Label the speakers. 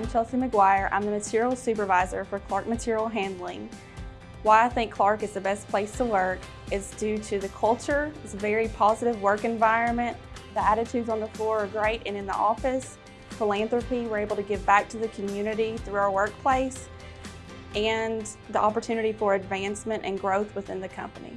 Speaker 1: I'm Chelsea McGuire. I'm the materials Supervisor for Clark Material Handling. Why I think Clark is the best place to work is due to the culture. It's a very positive work environment. The attitudes on the floor are great and in the office. Philanthropy, we're able to give back to the community through our workplace and the opportunity for advancement and growth within the company.